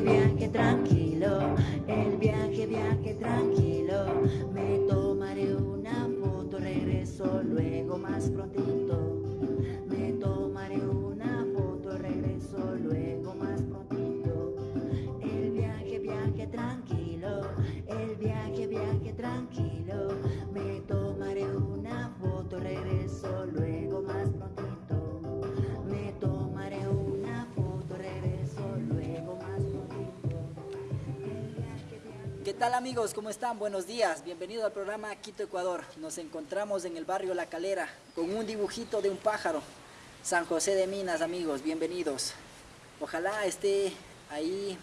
viaje, viaje tranquilo, el amigos? ¿Cómo están? Buenos días. Bienvenido al programa Quito Ecuador. Nos encontramos en el barrio La Calera con un dibujito de un pájaro. San José de Minas, amigos. Bienvenidos. Ojalá esté ahí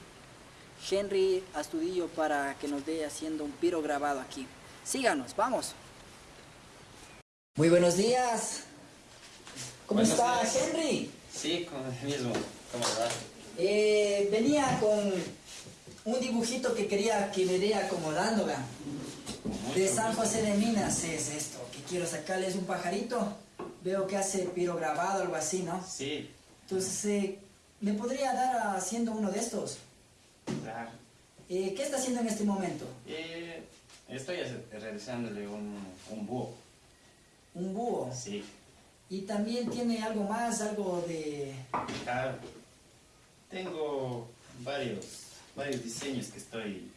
Henry Astudillo para que nos dé haciendo un piro grabado aquí. Síganos, vamos. Muy buenos días. ¿Cómo Buenos está días. Henry? Sí, con el mismo. ¿Cómo va? Eh, venía con un dibujito que quería que me dé. Con De San. José de Minas es esto, que quiero sacarles un pajarito. Veo que hace piro grabado, algo así, ¿no? Sí, Entonces, eh, ¿me podría dar haciendo uno de estos? claro. Eh, ¿Qué está haciendo en este momento? Eh, estoy realizándole un, un búho. Un búho. Sí, Y también tiene algo más, algo de... claro. Tengo varios, varios diseños que estoy,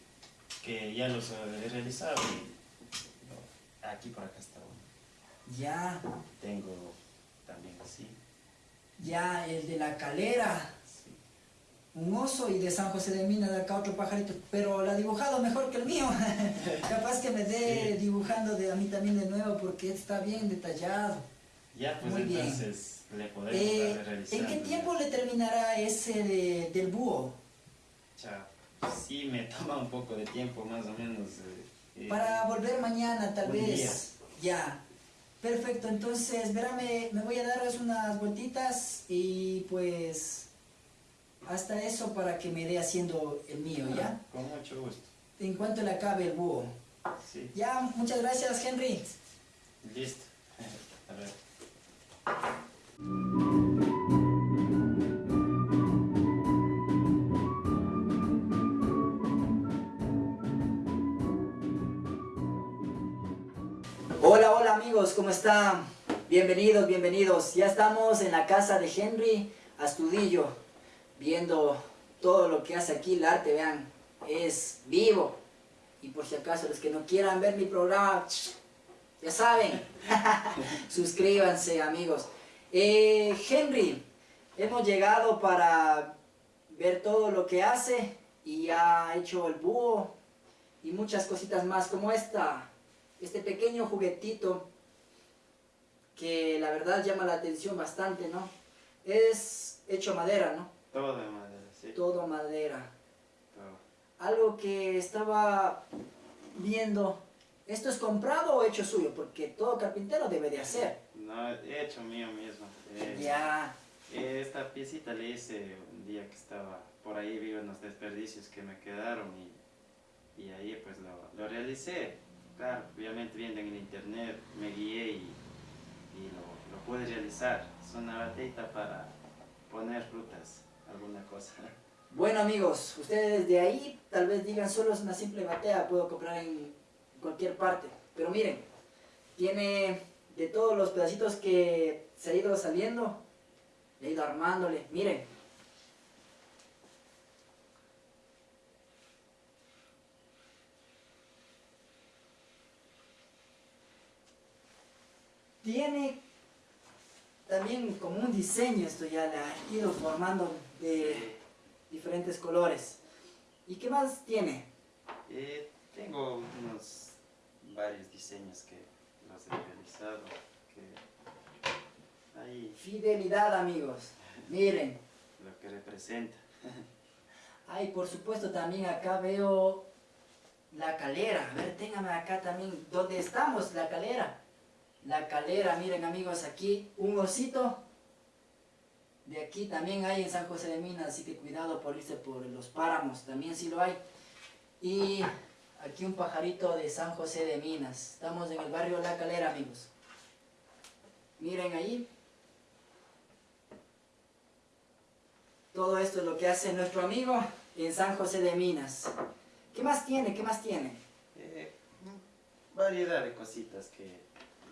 que ya los he realizado. y- aquí por acá está uno. Ya, Tengo también así. ya, el de la calera. Sí. Un oso y de San José de Minas de acá otro pajarito, pero la ha dibujado mejor que el mío. Capaz que me dé Sí. dibujando de a mí también de nuevo porque está bien detallado. Ya, pues Muy bien. entonces le podemos Eh, realizando. ¿En qué tiempo le terminará ese de- del búho? Cha, sí, me toma un poco de tiempo, más o menos. eh, eh, Para volver mañana tal vez. día. Ya. Perfecto, entonces, verame, me voy a dar unas vueltitas y pues hasta eso para que me dé haciendo el mío, ¿ya? Con mucho gusto. En cuanto le acabe el búho. Sí, Ya, muchas gracias Henry. listo. A ver. ¿Cómo están? Bienvenidos, bienvenidos. Ya estamos en la casa de Henry Astudillo, viendo todo lo que hace aquí el arte, vean, es vivo. Y por si acaso los que no quieran ver mi programa, ya saben, suscríbanse amigos. Eh, Henry, hemos llegado para ver todo lo que hace y ha hecho el búho y muchas cositas más como esta este pequeño juguetito que la verdad llama la atención bastante, ¿no? Es hecho madera, ¿no? Todo de madera, sí. Todo madera. Todo. Algo que estaba viendo, ¿esto es comprado o hecho suyo? Porque todo carpintero debe de hacer. No, he hecho mío mismo. Eh, Ya, Esta piecita le hice un día que estaba por ahí, vi unos desperdicios que me quedaron y, y ahí pues lo, lo realicé. Claro, obviamente viendo en el internet, me guié y, y lo, lo realizar. Es una batita para poner frutas, alguna cosa. Bueno amigos, ustedes de ahí tal vez digan solo es una simple batea, puedo comprar en cualquier parte. Pero miren, tiene de todos los pedacitos que se ha ido saliendo, le he ido armándole. Miren, tiene también como un diseño, esto ya le ha ido formando de diferentes colores. ¿Y qué más tiene? Eh, tengo unos varios diseños que los he realizado. Que Fidelidad, amigos. Miren. lo que representa. Ay, por supuesto, también acá veo la calera. A ver, téngame acá también. ¿Dónde estamos? La calera. La calera, miren amigos, aquí un osito. De aquí también hay en San José de Minas, así que cuidado por irse por los páramos, también sí lo hay. Y aquí un pajarito de San José de Minas. Estamos en el barrio La Calera, amigos. Miren ahí. Todo esto es lo que hace nuestro amigo en San José de Minas. ¿Qué más tiene? ¿Qué más tiene? Eh, variedad de cositas que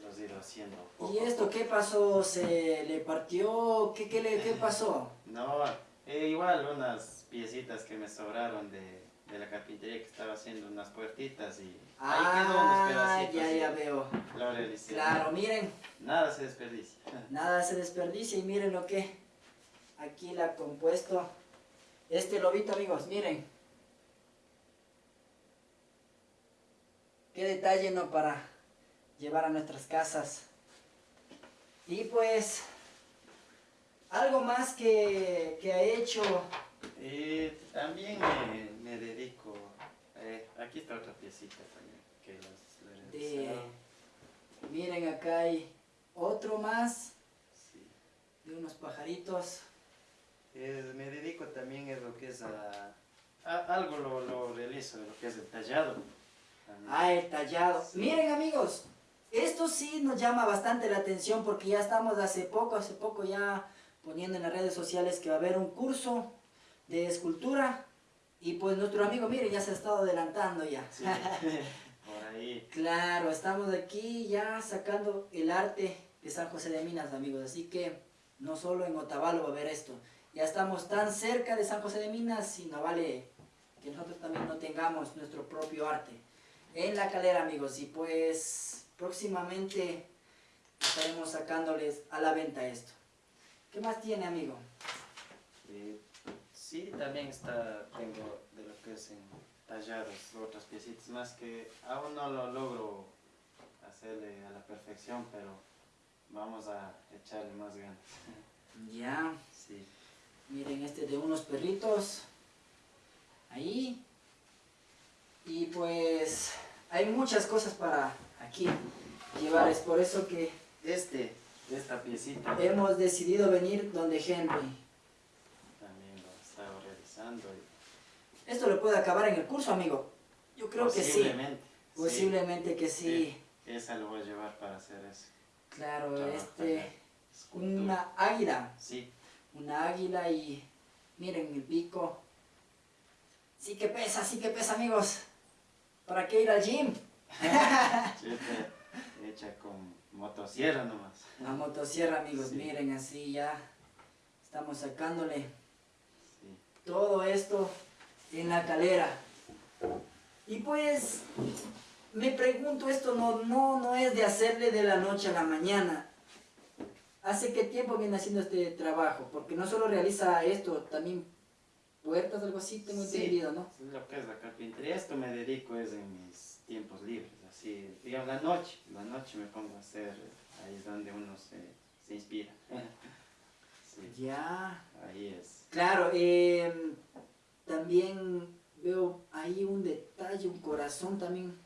los haciendo. ¿Y esto qué pasó? ¿Se le partió? ¿Qué, qué, le, qué pasó? No, eh, igual unas piecitas que me sobraron de, de la carpintería que estaba haciendo unas puertitas y ahí quedó unos Ah, pedacitos. ya, ya veo. Lo realicé. Claro, miren, Nada se desperdicia. nada se desperdicia y miren lo que aquí la ha compuesto este lobito, amigos, miren. Qué detalle, ¿no? Para llevar a nuestras casas. Y pues, algo más que, que ha hecho. Eh, también me, me dedico. eh, aquí está otra piecita también que los de... Miren, acá hay otro más Sí. de unos pajaritos. Eh, me dedico también a lo que es a, a- algo lo, lo realizo de lo que es el tallado. también. Ah, el tallado. Sí. Miren amigos, esto sí nos llama bastante la atención porque ya estamos hace poco, hace poco ya poniendo en las redes sociales que va a haber un curso de escultura y pues nuestro amigo, miren, ya se ha estado adelantando ya. Sí. Por ahí. Claro, estamos aquí ya sacando el arte de San José de Minas, amigos. Así que no solo en Otavalo va a haber esto. Ya estamos tan cerca de San José de Minas y no vale que nosotros también no tengamos nuestro propio arte. En la calera, amigos. Y pues próximamente estaremos sacándoles a la venta esto. ¿Qué más tiene, amigo? Eh, sí, también está, tengo de lo que es en tallados otras piecitas más que aún no lo logro hacerle a la perfección, pero vamos a echarle más ganas. Ya, Sí. miren este de unos perritos. Ahí. Y pues hay muchas cosas para aquí llevar. Es por eso que Este, esta piecita hemos decidido venir donde Henry. también lo he estado realizando. y Esto lo puede acabar en el curso, amigo. Yo creo que sí. posiblemente, sí. Que sí. Esa lo voy a llevar para hacer eso. Claro, Trabajar este, una águila. Sí, Una águila y miren el pico. Sí que pesa, sí que pesa, amigos. ¿Para qué ir al gym? Hecha con motosierra nomás. La motosierra, amigos, Sí. miren así ya. Estamos sacándole Sí. todo esto en la calera. Y pues, me pregunto, esto no, no, no es de hacerle de la noche a la mañana. ¿Hace qué tiempo viene haciendo este trabajo? Porque no solo realiza esto, también puertas, algo así, tengo Sí. entendido, ¿no? Lo que es la carpintería, esto me dedico es en mis tiempos libres, así, digamos, la noche, la noche me pongo a hacer, ahí es donde uno se, se inspira. Sí, Ya. ahí es. Claro, eh, también veo ahí un detalle, un corazón también.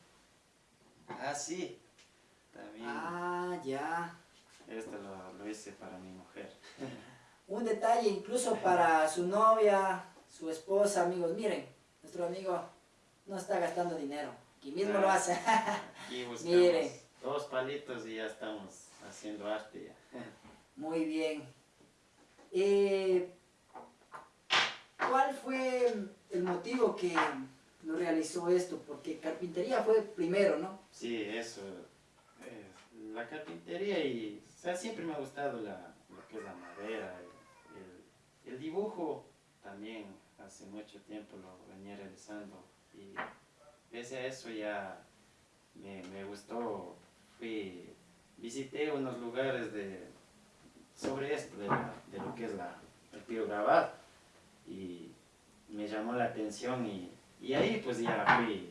Ah, sí, también, Ah, ya. esto lo, lo hice para mi mujer. Un detalle incluso para su novia, su esposa, amigos. Miren, nuestro amigo no está gastando dinero. Aquí mismo lo hace. Aquí buscamos Mire. dos palitos y ya estamos haciendo arte ya. Muy bien. Eh, ¿Cuál fue el motivo que lo realizó esto? Porque carpintería fue primero, ¿no? Sí, eso. eh, la carpintería y. O sea, siempre me ha gustado la, lo que es la madera. El, el- el dibujo también hace mucho tiempo lo venía realizando. Y pese a eso ya me, me gustó. Fui. Visité unos lugares de. sobre esto, de, la- de lo que es la, el. Y me llamó la atención y, y ahí pues ya fui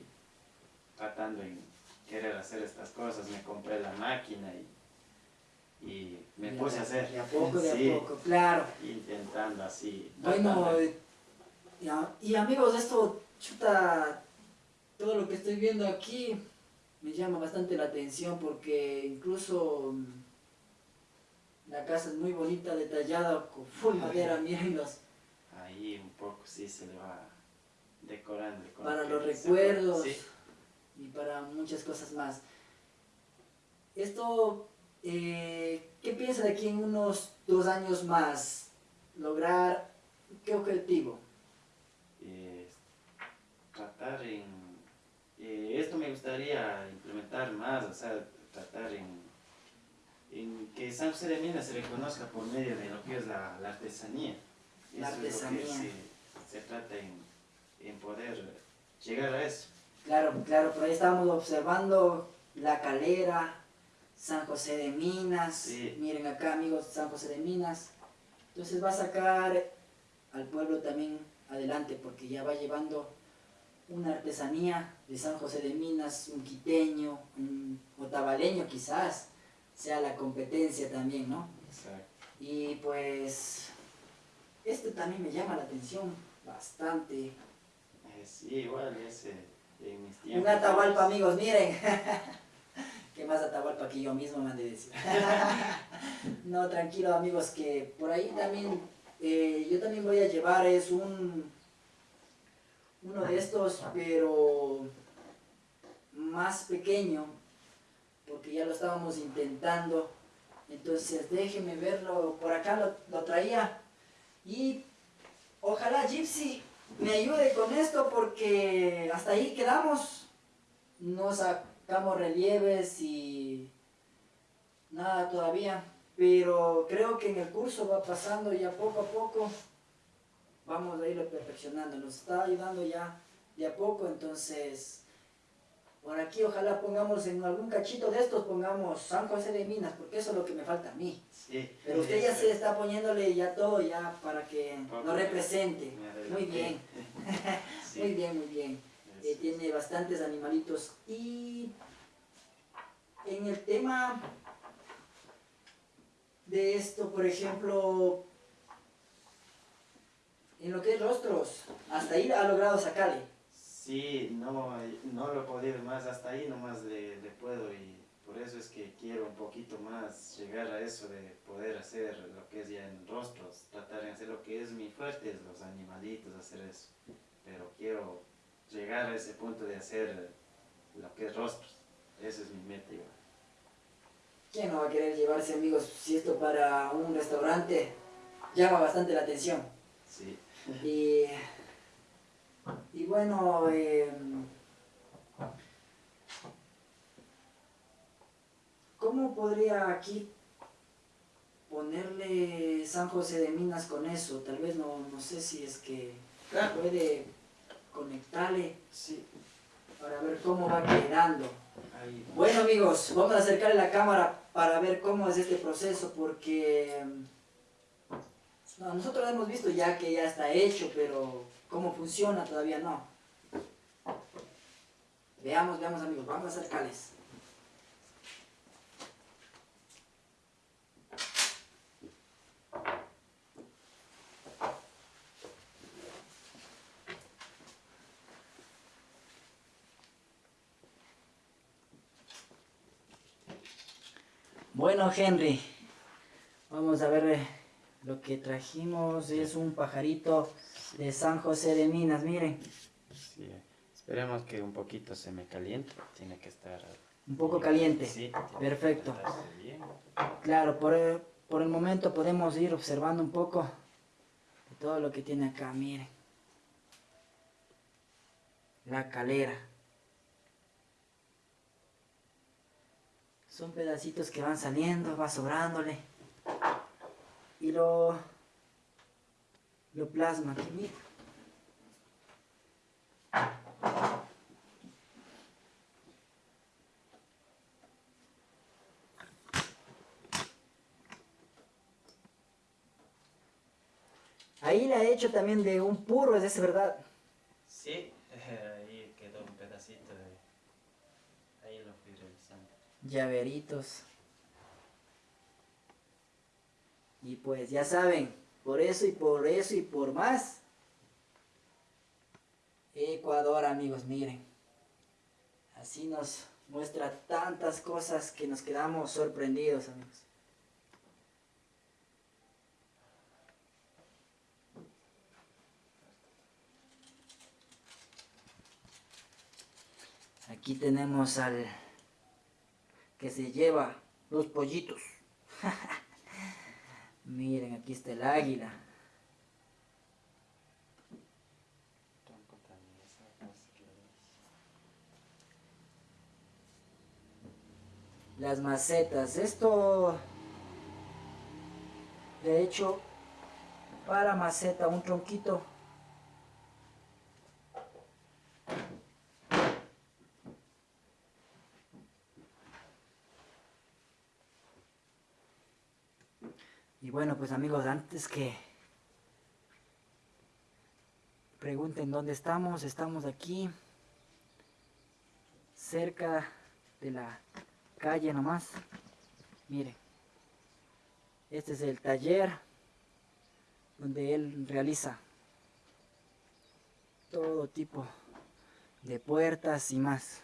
tratando en querer hacer estas cosas, me compré la máquina y, y me puse a hacer. De a poco, de Sí, a poco, claro. Intentando así. Bueno, eh, ya- y amigos, esto, chuta, todo lo que estoy viendo aquí me llama bastante la atención porque incluso mm, la casa es muy bonita, detallada, con full madera, mírenlos, Ahí un poco sí se le va decorando. para lo los recuerdos. Sí. y para muchas cosas más. Esto, eh, ¿qué piensa de aquí en unos dos años más? Lograr, ¿qué objetivo? Eh, gustaría implementar más, o sea, tratar en, en que San José de Minas se reconozca por medio de lo que es la, la artesanía. La Eso es lo que artesanía. se, se trata en, en poder llegar a eso. Claro, claro, por ahí estábamos observando la calera, San José de Minas. Sí. Miren acá, amigos, San José de Minas. Entonces va a sacar al pueblo también adelante porque ya va llevando una artesanía de San José de Minas, un quiteño, un otavaleño quizás, sea la competencia también, ¿no? Exacto. Y pues, esto también me llama la atención bastante. Eh, sí, igual, ese, en mis Un tiempos. Atahualpa, amigos, miren. ¿Qué más Atahualpa que yo mismo me han de decir? no, tranquilo, amigos, que por ahí también, eh, yo también voy a llevar, es un, uno de estos, pero más pequeño, porque ya lo estábamos intentando. Entonces, déjenme verlo, por acá lo, lo traía. Y ojalá Gypsy me ayude con esto porque hasta ahí quedamos. No sacamos relieves y nada todavía. Pero creo que en el curso va pasando ya poco a poco. Vamos a irlo perfeccionando. Nos está ayudando ya de a poco. Entonces, por aquí ojalá pongamos en algún cachito de estos, pongamos San José de Minas, porque eso es lo que me falta a mí. Sí. Pero usted ya Ese- se está poniéndole ya todo ya para que Poco lo represente. Muy bien, muy bien, muy bien. Eh, tiene bastantes animalitos. Y en el tema de esto, por ejemplo, en lo que es rostros, hasta ahí ha logrado sacarle. Sí, no, no lo he podido más, hasta ahí nomás le, le puedo y por eso es que quiero un poquito más llegar a eso de poder hacer lo que es ya en rostros, tratar de hacer lo que es mi fuerte, los animalitos, hacer eso. Pero quiero llegar a ese punto de hacer lo que es rostros, esa es mi meta igual. ¿Quién no va a querer llevarse amigos si esto para un restaurante llama bastante la atención? Sí, Y, y bueno, eh, ¿cómo podría aquí ponerle San José de Minas con eso? Tal vez no, no sé si es que puede conectarle sí, para ver cómo va quedando. ahí. Bueno amigos, vamos a acercarle la cámara para ver cómo es este proceso porque no, nosotros hemos visto ya que ya está hecho, pero cómo funciona todavía no. Veamos, veamos amigos, vamos a acercarles. Bueno, Henry, vamos a ver eh, lo que trajimos. Es un pajarito de San José de Minas, miren. Sí, esperemos que un poquito se me caliente, tiene que estar... Un poco caliente. Sí, Perfecto. bien. Claro, por el, por el momento podemos ir observando un poco de todo lo que tiene acá, miren. La calera. Son pedacitos que van saliendo, va sobrándole. Y lo, lo plasma aquí, mira. Ahí le ha hecho también de un puro, es ese, ¿verdad? Sí, ahí quedó un pedacito de... Ahí lo fui revisando. llaveritos. Y pues ya saben, por eso y por eso y por más. Ecuador, amigos, miren. Así nos muestra tantas cosas que nos quedamos sorprendidos, amigos. Aquí tenemos al que se lleva los pollitos. Miren, aquí está el águila. Las macetas. Esto, de hecho, para maceta un tronquito Y bueno, pues amigos, antes que pregunten dónde estamos, estamos aquí, cerca de la calle nomás. Miren, este es el taller donde él realiza todo tipo de puertas y más.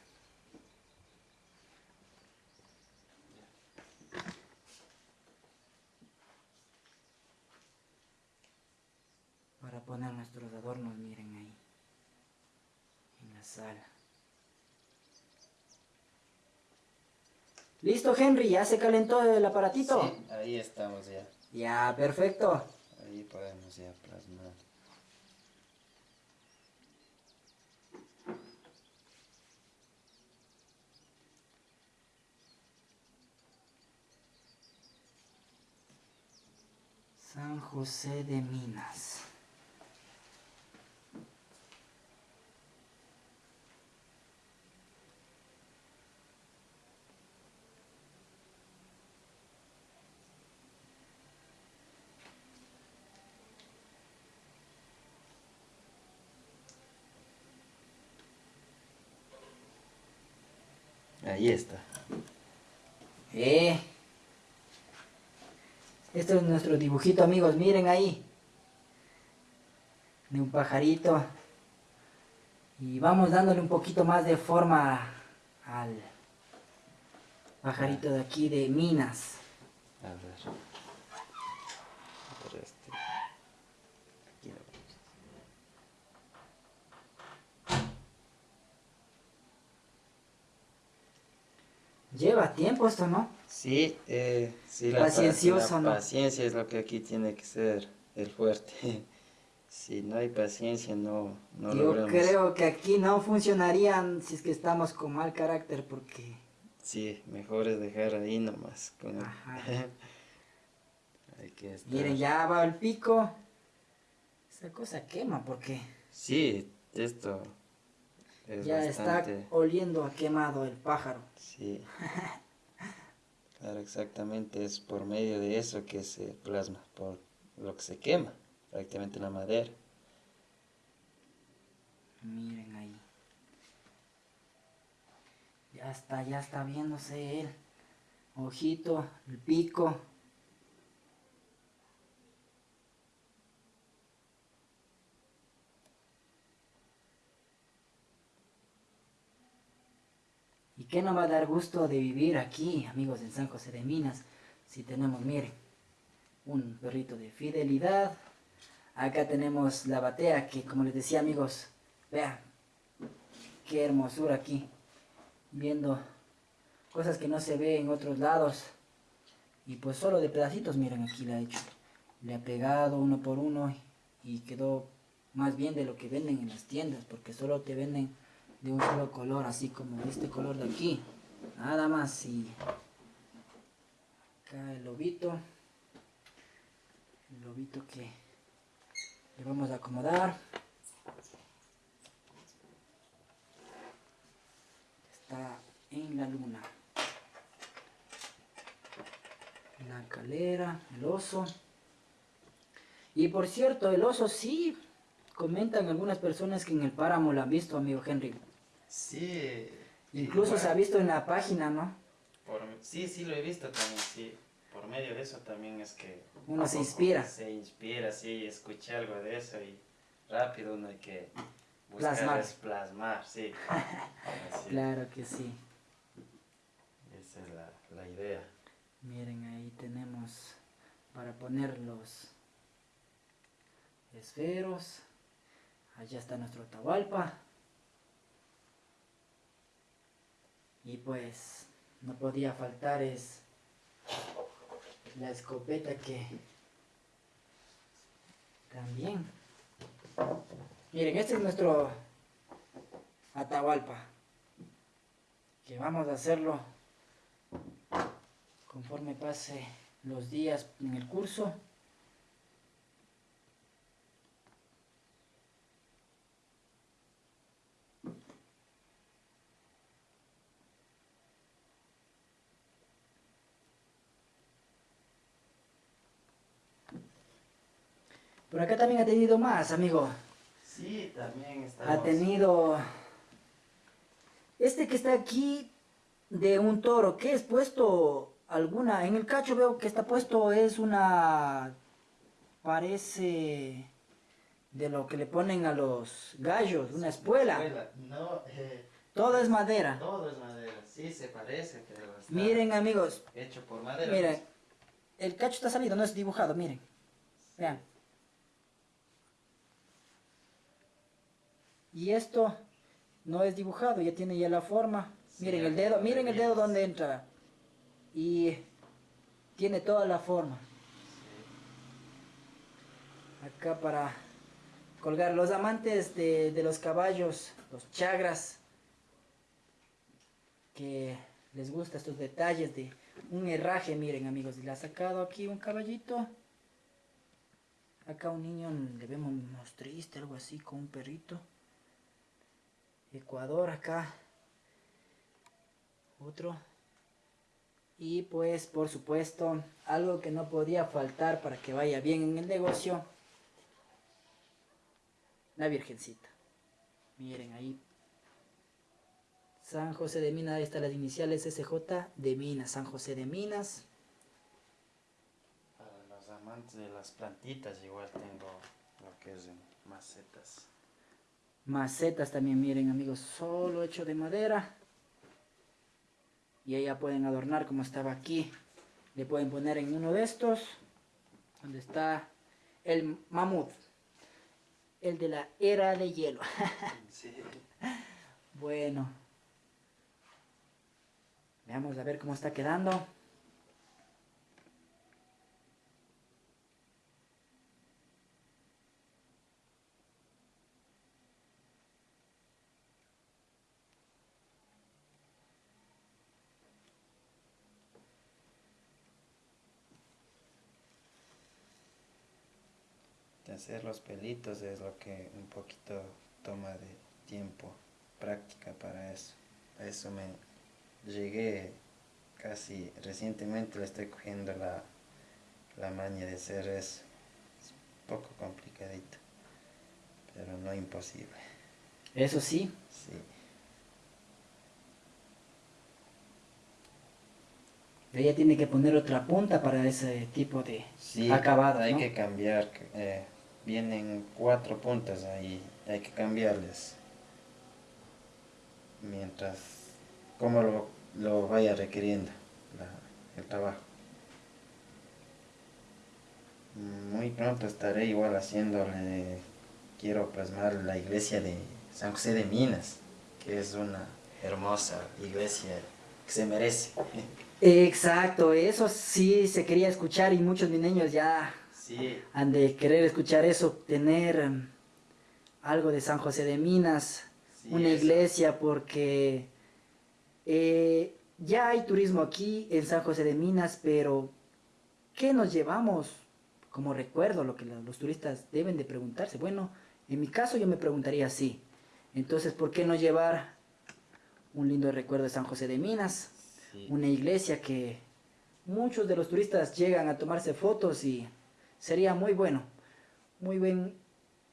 Poner nuestros adornos, miren ahí, en la sala. Listo, Henry, ya se calentó el aparatito. Sí, ahí estamos ya. Ya, perfecto. Ahí podemos ya plasmar. San José de Minas. Ahí está. Eh. Este es nuestro dibujito, amigos. Miren ahí. De un pajarito. Y vamos dándole un poquito más de forma al pajarito de aquí de Minas este. Aquí lo vemos. Lleva tiempo esto, ¿no? Sí, eh, sí, la, pa- Paciencioso, la ¿no? paciencia es lo que aquí tiene que ser el fuerte. Si no hay paciencia, no, no Yo logramos. creo que aquí no funcionarían si es que estamos con mal carácter porque... Sí, mejor es dejar ahí nomás. Con... Ajá. hay que estar... Miren, ya va el pico. Esa cosa quema porque Sí, esto es ya bastante... está oliendo a quemado el pájaro. Sí. Claro, exactamente, es por medio de eso que se plasma, por lo que se quema, prácticamente la madera. Miren ahí. Ya está, ya está viéndose el ojito, el pico. ¿Y qué nos va a dar gusto de vivir aquí, amigos, en San José de Minas? Si tenemos, miren, un perrito de fidelidad. Acá tenemos la batea que, como les decía, amigos, vean, qué hermosura aquí. Viendo cosas que no se ve en otros lados. Y pues solo de pedacitos, miren, aquí la ha hecho. Le ha pegado uno por uno y quedó más bien de lo que venden en las tiendas, porque solo te venden de un solo color, así como este color de aquí. Nada más y acá el lobito. El lobito que le vamos a acomodar. Está en la luna. La calera, el oso. Y por cierto, el oso sí, comentan algunas personas que en el páramo lo han visto, amigo Henry. Sí. Incluso se ha visto en la página, ¿no? Por, sí, sí lo he visto también, sí. Por medio de eso también es que... Uno se inspira. Se inspira, sí, escuché algo de eso y rápido uno hay que buscar Plasmar. es plasmar, sí. Así, Claro que sí. Esa es la, la idea. Miren, ahí tenemos para poner los esferos. Allá está nuestro Atahualpa. Y pues no podía faltar es la escopeta que también. Miren, este es nuestro Atahualpa. Que vamos a hacerlo conforme pase los días en el curso. Por acá también ha tenido más, amigo. Sí, también está. Ha tenido... Este que está aquí de un toro, ¿qué es puesto? Alguna... En el cacho veo que está puesto es una... Parece... De lo que le ponen a los gallos, una espuela. No, eh, Todo es madera. todo es madera. Sí, se parece, pero Miren amigos, hecho por madera. miren. El cacho está salido, no es dibujado, miren. Vean. Y esto no es dibujado, ya tiene ya la forma. Sí, Miren el dedo, miren el dedo donde entra. Y tiene toda la forma. Acá para colgar los amantes de, de los caballos, los chagras, que les gusta estos detalles de un herraje, miren amigos, le ha sacado aquí un caballito. Acá un niño le vemos triste, algo así, con un perrito. Ecuador acá. Otro. Y pues, por supuesto, algo que no podía faltar para que vaya bien en el negocio. La Virgencita. Miren ahí. San José de Minas, ahí están las iniciales SJ de Minas. San José de Minas. Para los amantes de las plantitas, igual tengo lo que es macetas. Macetas también, miren amigos, solo hecho de madera. Y ahí ya pueden adornar como estaba aquí. Le pueden poner en uno de estos, donde está el mamut. El de la era de hielo. Sí. bueno. Veamos a ver cómo está quedando. Hacer los pelitos es lo que un poquito toma de tiempo, práctica para eso. A eso me llegué casi recientemente, le estoy cogiendo la, la maña de hacer eso. Es un poco complicadito, pero no imposible. Eso sí, Sí. ella tiene que poner otra punta para ese tipo de Sí, acabado. hay ¿no? que cambiar. eh, vienen cuatro puntas ahí, hay que cambiarles. Mientras, como lo, lo vaya requiriendo la- el trabajo. Muy pronto estaré igual haciéndole, quiero plasmar la iglesia de San José de Minas, que es una hermosa iglesia que se merece. Exacto, eso sí se quería escuchar y muchos niños ya Sí, han de querer escuchar eso, tener em, algo de San José de Minas, sí, una eso. iglesia, porque eh, ya hay turismo aquí en San José de Minas, pero ¿qué nos llevamos como recuerdo? Lo que lo- los turistas deben de preguntarse. Bueno, en mi caso yo me preguntaría así. Entonces, ¿por qué no llevar un lindo recuerdo de San José de Minas? Sí. una iglesia que muchos de los turistas llegan a tomarse fotos y sería muy bueno, muy buen,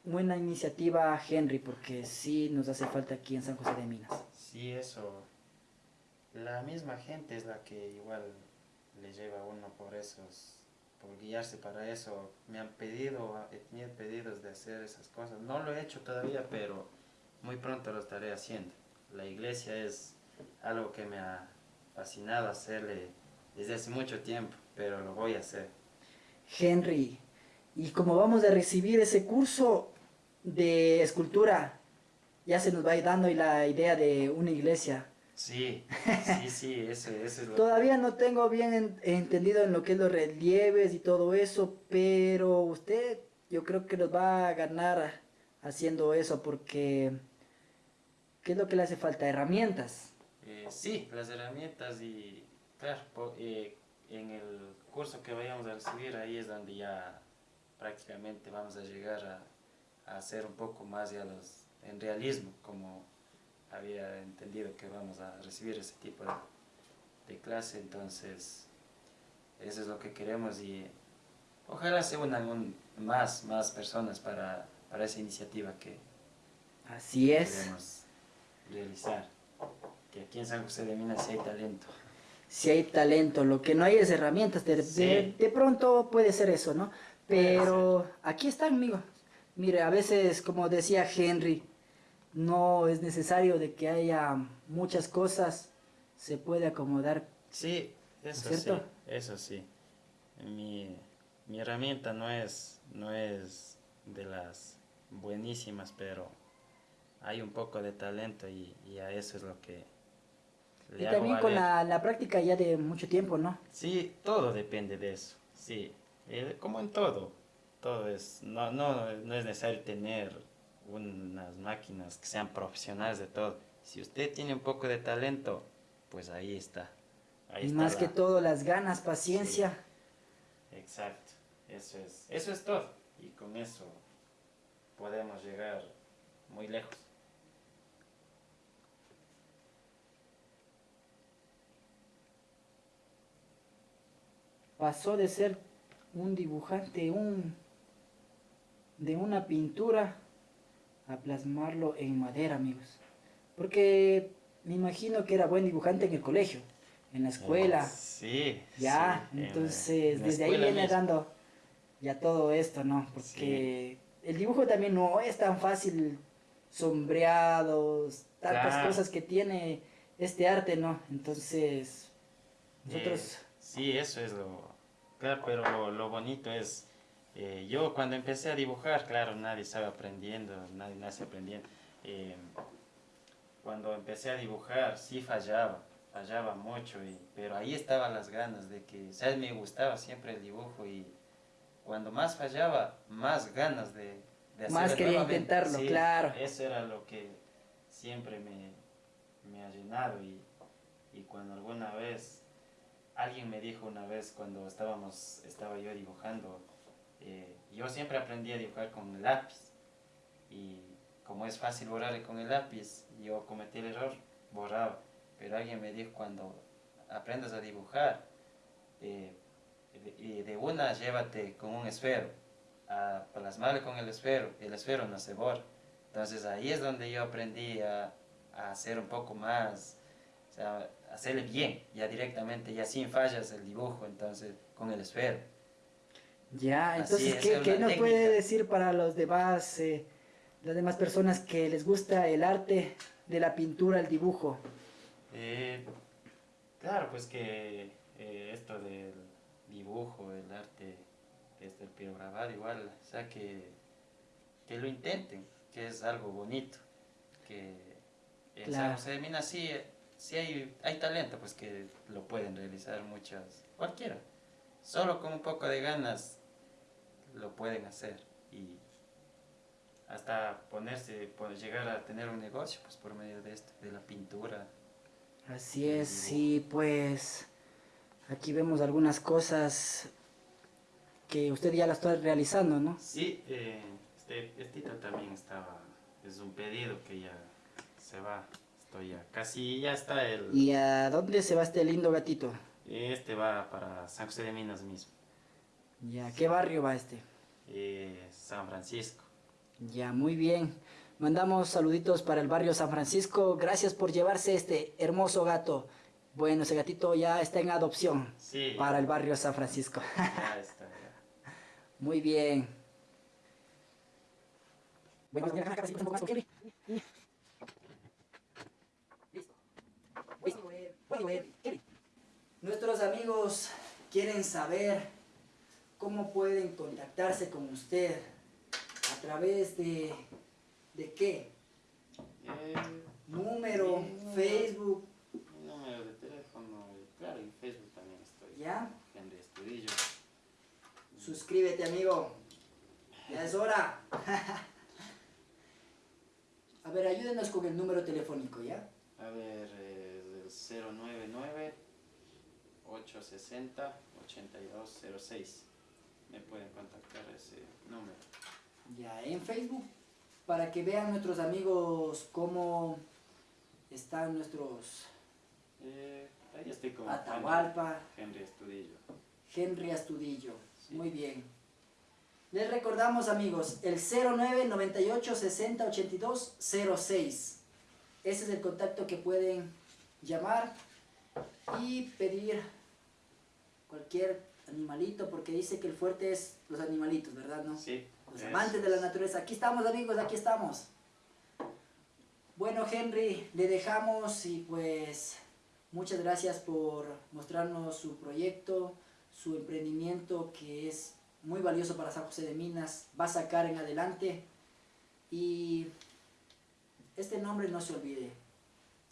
buena iniciativa Henry, porque sí nos hace falta aquí en San José de Minas. Sí, eso. La misma gente es la que igual le lleva a uno por esos, por guiarse para eso. Me han pedido, he tenido pedidos de hacer esas cosas. No lo he hecho todavía, pero muy pronto lo estaré haciendo. La iglesia es algo que me ha fascinado hacerle desde hace mucho tiempo, pero lo voy a hacer. Henry, y como vamos a recibir ese curso de escultura, ya se nos va a ir dando la idea de una iglesia. Sí, sí, sí, eso, eso es lo Todavía no tengo bien en- entendido en lo que es los relieves y todo eso, pero usted yo creo que nos va a ganar haciendo eso porque ¿qué es lo que le hace falta? Herramientas. Eh, sí, las herramientas y, claro, po- eh, en el curso que vayamos a recibir, ahí es donde ya prácticamente vamos a llegar a, a hacer un poco más ya los, en realismo, como había entendido que vamos a recibir ese tipo de, de clase, entonces eso es lo que queremos y ojalá se unan un- más, más personas para, para esa iniciativa que Así es. queremos realizar. Que aquí en San José de Minas sí hay talento. Si hay talento, lo que no hay es herramientas. De, de- Sí. de pronto puede ser eso, ¿no? Pero aquí están, amigo. Mire, a veces, como decía Henry, no es necesario de que haya muchas cosas. Se puede acomodar. Sí, eso sí, eso sí. Mi, mi herramienta no es, no es de las buenísimas, pero hay un poco de talento y, y a eso es lo que Y también con la, la práctica ya de mucho tiempo, ¿no? Sí, todo depende de eso, sí. Eh, como en todo, todo es, no, no, no es necesario tener unas máquinas que sean profesionales de todo. Si usted tiene un poco de talento, pues ahí está. Ahí Y está más la- que todo, las ganas, paciencia. Exacto, eso es, eso es todo. Y con eso podemos llegar muy lejos. Pasó de ser un dibujante, un de una pintura, a plasmarlo en madera, amigos. Porque me imagino que era buen dibujante en el colegio, en la escuela. Sí. Ya, sí, la- entonces en desde ahí viene mismo. dando ya todo esto, ¿no? Porque el dibujo también no es tan fácil, sombreados, tantas Claro. cosas que tiene este arte, ¿no? Entonces, nosotros, Eh, sí, eso es lo... Claro, pero lo, lo bonito es... eh, yo cuando empecé a dibujar, claro, nadie estaba aprendiendo, nadie nace aprendiendo. eh, cuando empecé a dibujar, sí fallaba, fallaba mucho, y, pero ahí estaban las ganas de que, sea, me gustaba siempre el dibujo y cuando más fallaba, más ganas de, de Más hacerlo quería nuevamente. intentarlo, Sí, claro. Eso era lo que siempre me, me ha llenado y, y cuando alguna vez alguien me dijo una vez cuando estábamos estaba yo dibujando eh, yo siempre aprendí a dibujar con el lápiz. Y como es fácil borrar con el lápiz yo cometí el error borraba. Pero alguien me dijo cuando aprendas a dibujar eh, de, de una llévate con un esfero. A plasmarle con el esfero el esfero no se borra entonces ahí es donde yo aprendí a, hacer un poco más hacerle bien, ya directamente, ya sin fallas el dibujo, entonces, con el esfero. ya, entonces, es, ¿qué, qué nos puede decir para los demás, eh, las demás personas que les gusta el arte de la pintura, el dibujo? Eh, claro, pues que eh, esto del dibujo, el arte, esto del pirograbado igual, o sea, que, que lo intenten, que es algo bonito, que Claro. José de Minas sí hay, hay talento, pues que lo pueden realizar muchas, cualquiera, solo con un poco de ganas lo pueden hacer y hasta ponerse, pues, llegar a tener un negocio pues por medio de esto, de la pintura. Así es, sí, pues aquí vemos algunas cosas que usted ya las está realizando, ¿no? Sí, eh, este, este también estaba, es un pedido que ya se va, estoy ya, casi ya está el, ¿Y a dónde se va este lindo gatito? este va para San José de Minas mismo, Ya, ¿qué barrio va este? eh, San Francisco. Ya, muy bien. Mandamos saluditos para el barrio San Francisco. Gracias por llevarse este hermoso gato. Bueno, ese gatito ya está en adopción Sí, para el barrio San Francisco. ya está. ya. Muy bien. Bueno, Nuestros amigos quieren saber cómo pueden contactarse con usted, a través de, de qué? Eh, número, Facebook. Número de teléfono, eh, claro, y Facebook también estoy. ¿Ya? Henry Estudillo. Suscríbete, amigo. Ya es hora. a ver, ayúdenos con el número telefónico, ¿ya? A ver, eh... 099-860-8206. Me pueden contactar ese número. Ya, en Facebook, para que vean nuestros amigos cómo están nuestros... Eh, ahí estoy con Atahualpa. Henry, Astudillo. Henry Astudillo, sí. muy bien. Les recordamos amigos, el 0998 60 82 06. Ese es el contacto que pueden llamar y pedir cualquier animalito, porque dice que el fuerte es los animalitos, ¿verdad? ¿No? Sí. Los amantes de la naturaleza. Aquí estamos amigos, aquí estamos. Bueno Henry, le dejamos y pues muchas gracias por mostrarnos su proyecto, su emprendimiento que es muy valioso para San José de Minas, va a sacar en adelante y este nombre no se olvide.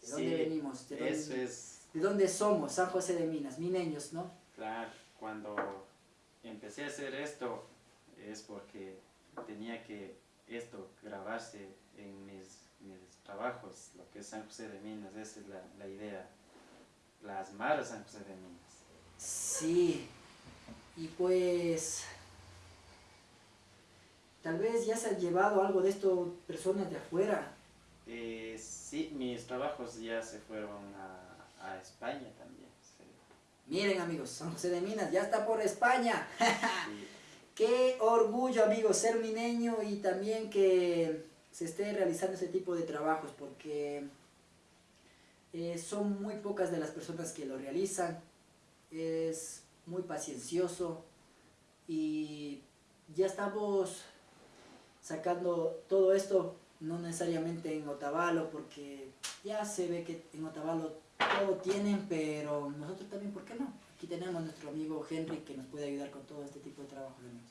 ¿De dónde Sí, venimos? ¿De dónde, Eso es, ¿De dónde somos? San José de Minas, mineños, ¿no? claro, cuando empecé a hacer esto es porque tenía que esto grabarse en mis, mis trabajos, lo que es San José de Minas, esa es la, la idea, plasmar a San José de Minas. Sí, y pues tal vez ya se han llevado algo de esto personas de afuera. Eh, sí, mis trabajos ya se fueron a, a España también. sí. Miren amigos, San José de Minas ya está por España. Sí, Qué orgullo amigos ser mineño y también que se esté realizando ese tipo de trabajos porque eh, son muy pocas de las personas que lo realizan. Es muy paciencioso y ya estamos sacando todo esto no necesariamente en Otavalo porque ya se ve que en Otavalo todo tienen pero nosotros también ¿por qué no? aquí tenemos nuestro amigo Henry que nos puede ayudar con todo este tipo de trabajos amigos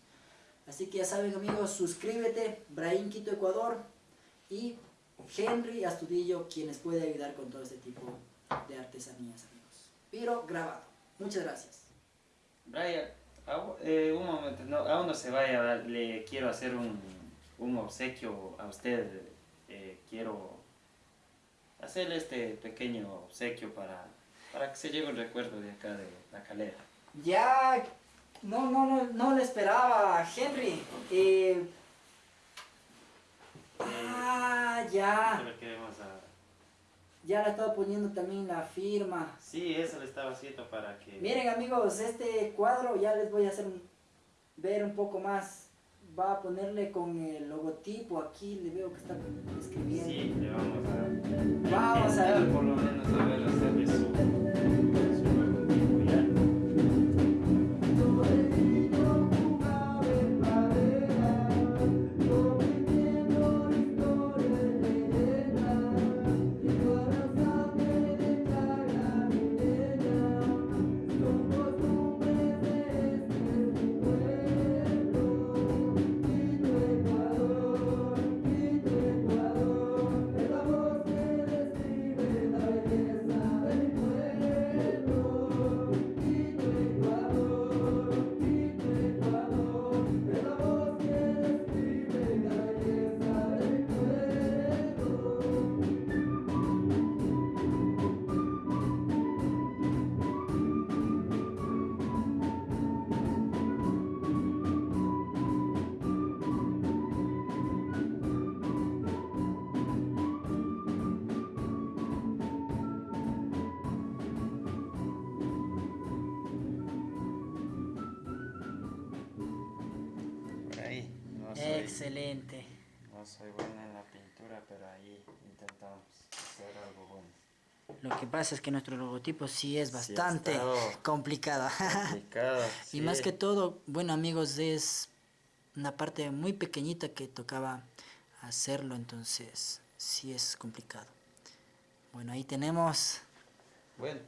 así que ya saben amigos suscríbete Brain Quito Ecuador y Henry Astudillo quienes puede ayudar con todo este tipo de artesanías amigos. Pero grabado. Muchas gracias. Brian, eh, un momento, no, aún no se vaya, le quiero hacer un, un obsequio a usted. eh, quiero hacerle este pequeño obsequio para, para que se lleve un recuerdo de acá de la calera. Ya, no, no, no, no le esperaba, Henry. Eh, ah, ya. Ya le he estado poniendo también la firma. Sí, eso le estaba haciendo para que... Miren amigos, este cuadro ya les voy a hacer ver un poco más. Va a ponerle con el logotipo aquí, le veo que está escribiendo. Sí, le vamos a... Vamos a intentar ver. por lo menos a ver Excelente. no soy buena en la pintura, pero ahí intentamos hacer algo bueno. Lo que pasa es que nuestro logotipo sí es bastante complicado. Complicado, Y más que todo, bueno amigos, es una parte muy pequeñita que tocaba hacerlo, entonces sí es complicado. Bueno, ahí tenemos, Bueno,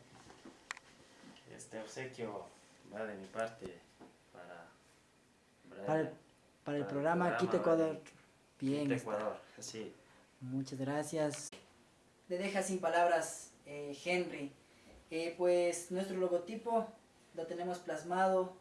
este obsequio va de mi parte para... para el, para el programa Quito Ecuador. Bien, Quito. Ecuador, sí. muchas gracias. Le deja sin palabras eh, Henry. Eh, pues nuestro logotipo lo tenemos plasmado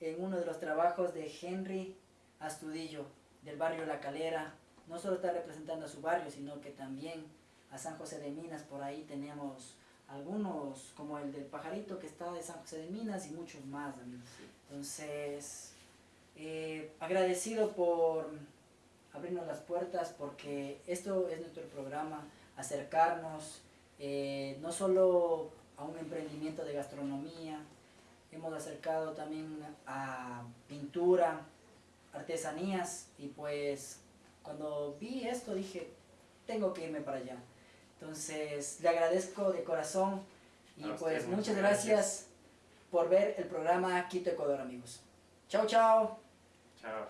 en uno de los trabajos de Henry Astudillo, del barrio La Calera. No solo está representando a su barrio, sino que también a San José de Minas. Por ahí tenemos algunos como el del pajarito que está de San José de Minas y muchos más amigos. Entonces, eh, agradecido por abrirnos las puertas porque esto es nuestro programa, acercarnos eh, no solo a un emprendimiento de gastronomía, hemos acercado también a pintura, artesanías y pues cuando vi esto dije, tengo que irme para allá. Entonces le agradezco de corazón y pues muchas gracias. por ver el programa Quito Ecuador amigos. Chao, chao. Chao.